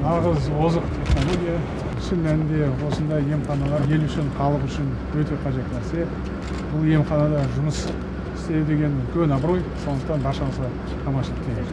нағыз озық технология. Шын мәнінде осындай емханалар ел үшін халық үшін өте қажет нәрсе. Бұл емханада жұмыс істеу деген үлкен абырой. Сондықтан баршаңызға аманшылық тілеймін